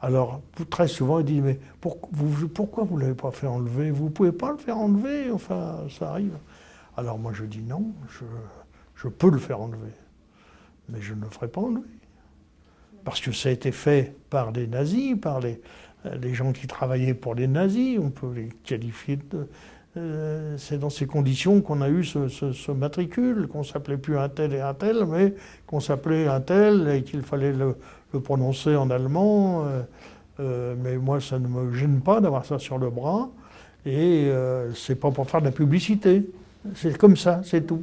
Alors, très souvent, il dit, mais pourquoi vous ne l'avez pas fait enlever? Vous ne pouvez pas le faire enlever, enfin, ça arrive. Alors moi, je dis non, je, peux le faire enlever, mais je ne le ferai pas enlever. Parce que ça a été fait par des nazis, par les, gens qui travaillaient pour les nazis, on peut les qualifier de... Euh, c'est dans ces conditions qu'on a eu ce, matricule, qu'on s'appelait plus un tel et un tel, mais qu'on s'appelait un tel et qu'il fallait le, le prononcer en allemand, euh, euh, mais moi ça ne me gêne pas d'avoir ça sur le bras, et euh, c'est pas pour faire de la publicité, c'est comme ça, c'est tout.